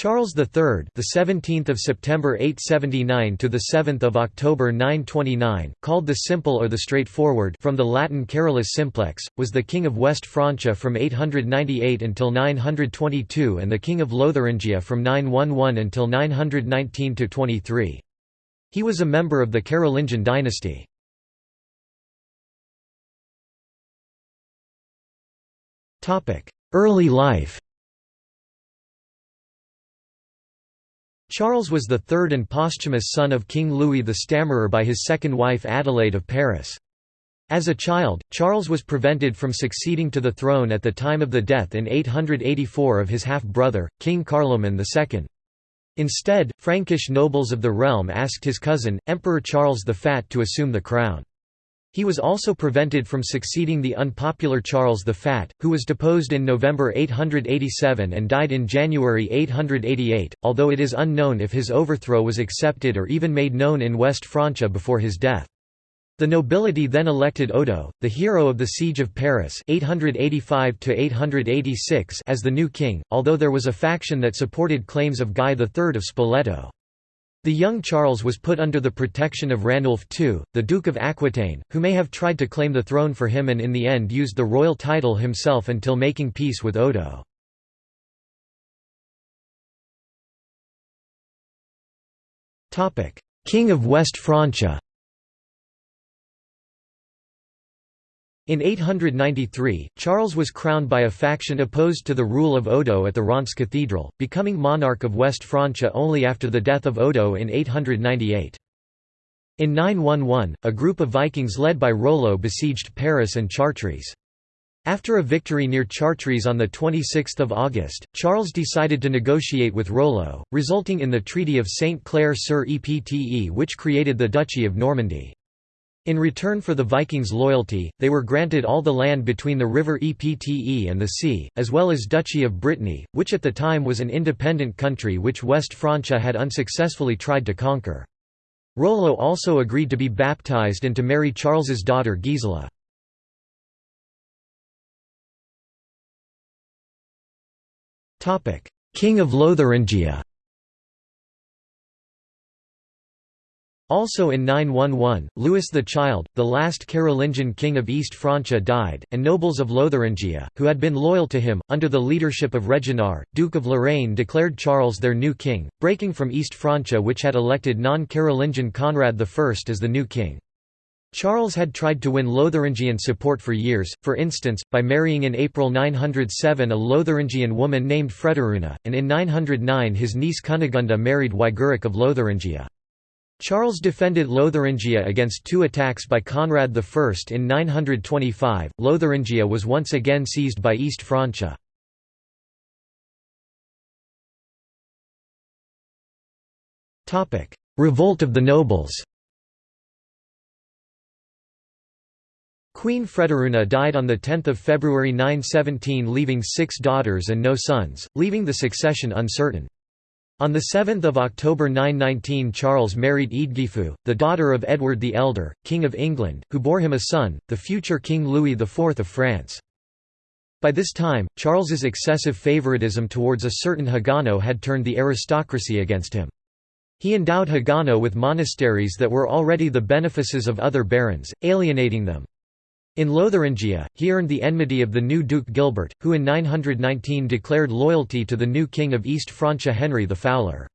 Charles III, the 17th of September 879 to the 7th of October 929, called the Simple or the Straightforward from the Latin Carolus simplex, was the king of West Francia from 898 until 922 and the king of Lotharingia from 911 until 919 to 23. He was a member of the Carolingian dynasty. Topic: Early life. Charles was the third and posthumous son of King Louis the Stammerer by his second wife Adelaide of Paris. As a child, Charles was prevented from succeeding to the throne at the time of the death in 884 of his half-brother, King Carloman II. Instead, Frankish nobles of the realm asked his cousin, Emperor Charles the Fat to assume the crown. He was also prevented from succeeding the unpopular Charles the Fat, who was deposed in November 887 and died in January 888, although it is unknown if his overthrow was accepted or even made known in West Francia before his death. The nobility then elected Odo, the hero of the Siege of Paris 885 as the new king, although there was a faction that supported claims of Guy III of Spoleto. The young Charles was put under the protection of Ranulf II, the Duke of Aquitaine, who may have tried to claim the throne for him and in the end used the royal title himself until making peace with Odo. King of West Francia In 893, Charles was crowned by a faction opposed to the rule of Odo at the Reims Cathedral, becoming monarch of West Francia only after the death of Odo in 898. In 911, a group of Vikings led by Rollo besieged Paris and Chartres. After a victory near Chartres on 26 August, Charles decided to negotiate with Rollo, resulting in the Treaty of Saint Clair sur Epte which created the Duchy of Normandy. In return for the Vikings' loyalty, they were granted all the land between the river Epte and the sea, as well as Duchy of Brittany, which at the time was an independent country which West Francia had unsuccessfully tried to conquer. Rollo also agreed to be baptized and to marry Charles's daughter Gisela. King of Lotharingia Also in 911, Louis the Child, the last Carolingian king of East Francia died, and nobles of Lotharingia, who had been loyal to him, under the leadership of Reginald, Duke of Lorraine declared Charles their new king, breaking from East Francia which had elected non-Carolingian Conrad I as the new king. Charles had tried to win Lotharingian support for years, for instance, by marrying in April 907 a Lotharingian woman named Frederuna, and in 909 his niece Cunegunda married Wigeric of Lotharingia. Charles defended Lotharingia against two attacks by Conrad I in 925. Lotharingia was once again seized by East Francia. Revolt of the nobles Queen Frederuna died on 10 February 917 leaving six daughters and no sons, leaving the succession uncertain. On 7 October 919 Charles married Eadgifu, the daughter of Edward the Elder, King of England, who bore him a son, the future King Louis IV of France. By this time, Charles's excessive favoritism towards a certain Hagano had turned the aristocracy against him. He endowed Hagano with monasteries that were already the benefices of other barons, alienating them. In Lotharingia, he earned the enmity of the new Duke Gilbert, who in 919 declared loyalty to the new king of East Francia Henry the Fowler.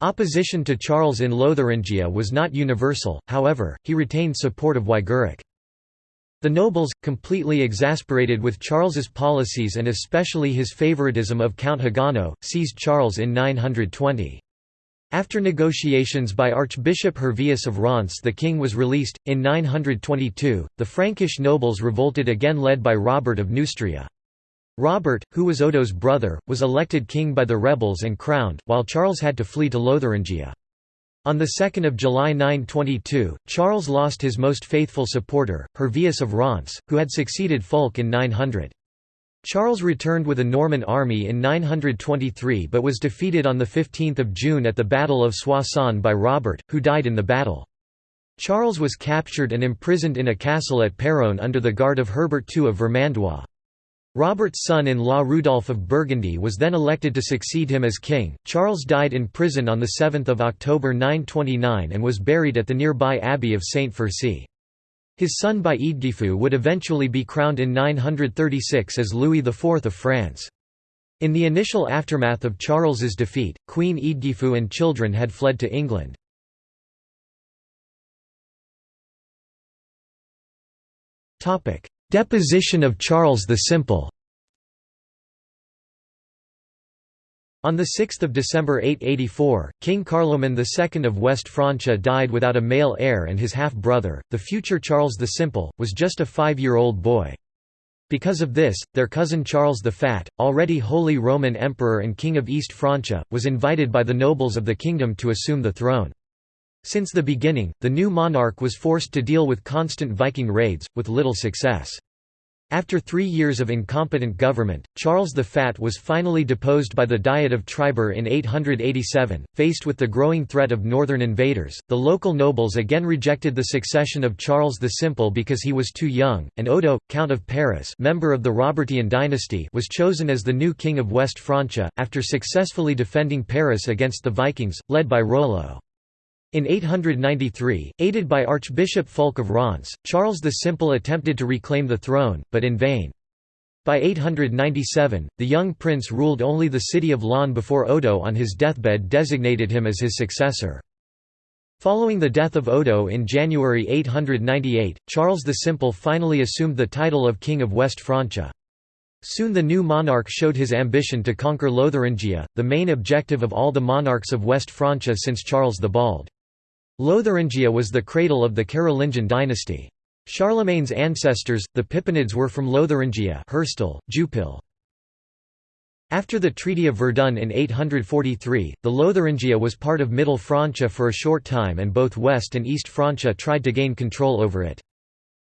Opposition to Charles in Lotharingia was not universal, however, he retained support of Wigeric. The nobles, completely exasperated with Charles's policies and especially his favoritism of Count Hagano, seized Charles in 920. After negotiations by Archbishop Hervius of Reims the king was released. In 922, the Frankish nobles revolted again led by Robert of Neustria. Robert, who was Odo's brother, was elected king by the rebels and crowned, while Charles had to flee to Lotharingia. On 2 July 922, Charles lost his most faithful supporter, Hervius of Reims, who had succeeded Fulk in 900. Charles returned with a Norman army in 923 but was defeated on 15 June at the Battle of Soissons by Robert, who died in the battle. Charles was captured and imprisoned in a castle at Péronne under the guard of Herbert II of Vermandois. Robert's son-in-law Rudolph of Burgundy was then elected to succeed him as king. Charles died in prison on 7 October 929 and was buried at the nearby abbey of Saint Furcy. His son by Eadgifu would eventually be crowned in 936 as Louis IV of France. In the initial aftermath of Charles's defeat, Queen Eadgifu and children had fled to England. Deposition of Charles the Simple On 6 December 884, King Carloman II of West Francia died without a male heir and his half-brother, the future Charles the Simple, was just a five-year-old boy. Because of this, their cousin Charles the Fat, already Holy Roman Emperor and King of East Francia, was invited by the nobles of the kingdom to assume the throne. Since the beginning, the new monarch was forced to deal with constant Viking raids, with little success. After three years of incompetent government, Charles the Fat was finally deposed by the Diet of Trebur in 887. Faced with the growing threat of northern invaders, the local nobles again rejected the succession of Charles the Simple because he was too young, and Odo, Count of Paris, member of the Robertian dynasty, was chosen as the new king of West Francia, after successfully defending Paris against the Vikings, led by Rollo. In 893, aided by Archbishop Fulk of Reims, Charles the Simple attempted to reclaim the throne, but in vain. By 897, the young prince ruled only the city of Laon before Odo on his deathbed designated him as his successor. Following the death of Odo in January 898, Charles the Simple finally assumed the title of King of West Francia. Soon the new monarch showed his ambition to conquer Lotharingia, the main objective of all the monarchs of West Francia since Charles the Bald. Lotharingia was the cradle of the Carolingian dynasty. Charlemagne's ancestors, the Pippinids were from Lotharingia Herstal, Jupille. After the Treaty of Verdun in 843, the Lotharingia was part of Middle Francia for a short time and both West and East Francia tried to gain control over it.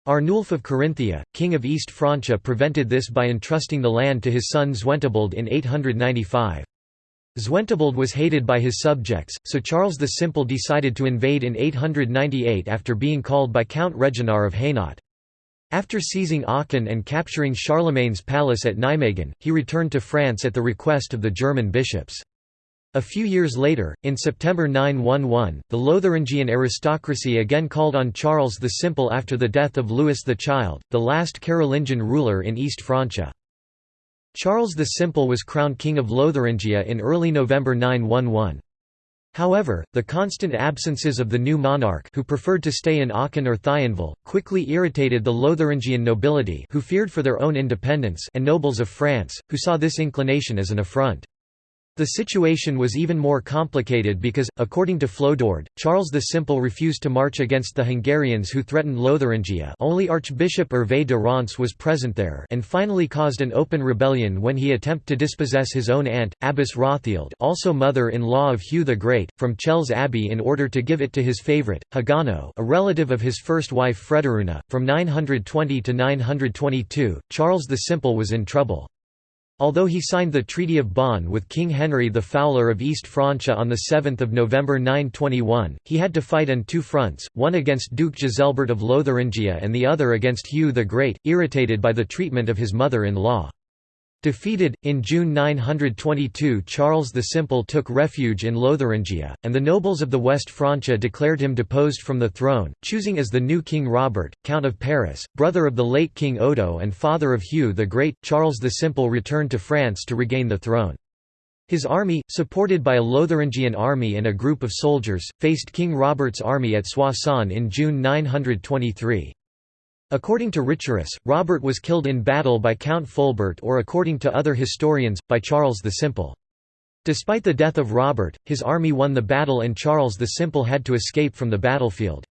Arnulf of Carinthia, king of East Francia prevented this by entrusting the land to his son Zwentibold in 895. Zwentibold was hated by his subjects, so Charles the Simple decided to invade in 898 after being called by Count Reginar of Hainaut. After seizing Aachen and capturing Charlemagne's palace at Nijmegen, he returned to France at the request of the German bishops. A few years later, in September 911, the Lotharingian aristocracy again called on Charles the Simple after the death of Louis the Child, the last Carolingian ruler in East Francia. Charles the Simple was crowned King of Lotharingia in early November 911. However, the constant absences of the new monarch who preferred to stay in Aachen or Thionville, quickly irritated the Lotharingian nobility who feared for their own independence and nobles of France, who saw this inclination as an affront. The situation was even more complicated because, according to Flodoard, Charles the Simple refused to march against the Hungarians who threatened Lotharingia only Archbishop Hervé de Reims was present there and finally caused an open rebellion when he attempted to dispossess his own aunt, Abbess Hrothilde also mother-in-law of Hugh the Great, from Chelles Abbey in order to give it to his favourite, Hagano a relative of his first wife Frederuna. From 920 to 922, Charles the Simple was in trouble. Although he signed the Treaty of Bonn with King Henry the Fowler of East Francia on 7 November 921, he had to fight on two fronts, one against Duke Giselbert of Lotharingia and the other against Hugh the Great, irritated by the treatment of his mother-in-law. Defeated, in June 922 Charles the Simple took refuge in Lotharingia, and the nobles of the West Francia declared him deposed from the throne, choosing as the new King Robert, Count of Paris, brother of the late King Odo and father of Hugh the Great. Charles the Simple returned to France to regain the throne. His army, supported by a Lotharingian army and a group of soldiers, faced King Robert's army at Soissons in June 923. According to Richerus, Robert was killed in battle by Count Fulbert or according to other historians, by Charles the Simple. Despite the death of Robert, his army won the battle and Charles the Simple had to escape from the battlefield.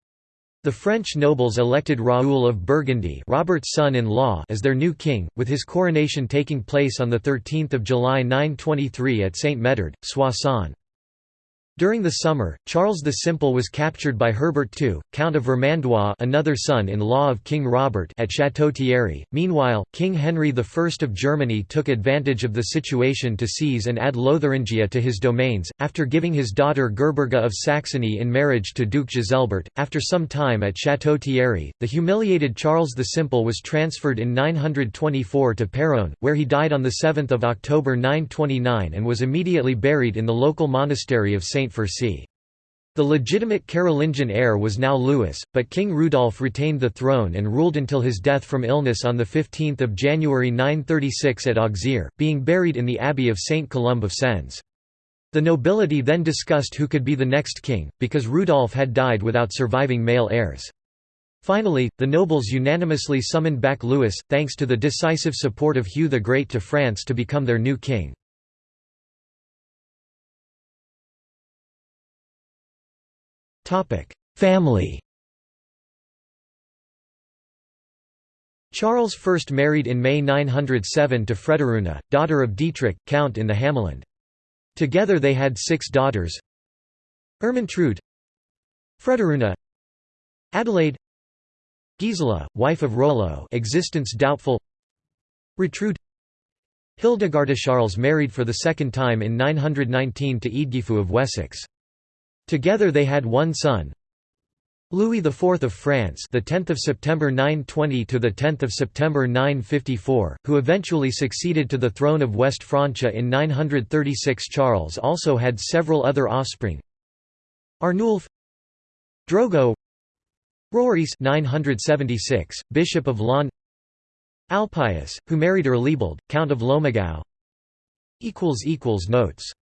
The French nobles elected Raoul of Burgundy Robert's son-in-law as their new king, with his coronation taking place on 13 July 923 at Saint Médard, Soissons. During the summer, Charles the Simple was captured by Herbert II, Count of Vermandois another son-in-law of King Robert at Château-Thierry. Meanwhile, King Henry I of Germany took advantage of the situation to seize and add Lotharingia to his domains, after giving his daughter Gerberga of Saxony in marriage to Duke Giselbert. After some time at Château-Thierry, the humiliated Charles the Simple was transferred in 924 to Péronne, where he died on 7 October 929 and was immediately buried in the local monastery of St. St. The legitimate Carolingian heir was now Louis, but King Rudolf retained the throne and ruled until his death from illness on 15 January 936 at Auxerre, being buried in the abbey of St. Columb of Sens. The nobility then discussed who could be the next king, because Rudolf had died without surviving male heirs. Finally, the nobles unanimously summoned back Louis, thanks to the decisive support of Hugh the Great to France to become their new king. Family Charles first married in May 907 to Frederuna, daughter of Dietrich, count in the Hameland. Together they had six daughters Ermentrude Frederuna Adelaide Gisela, wife of Rollo existence doubtful Retrude Hildegarda Charles married for the second time in 919 to Eadgifu of Wessex. Together they had one son, Louis IV of France, the 10th of September 920 to the 10th of September 954, who eventually succeeded to the throne of West Francia in 936. Charles also had several other offspring. Arnulf, Drogo, Rorice 976, Bishop of Laon, Alpius, who married Erlebald, Count of equals notes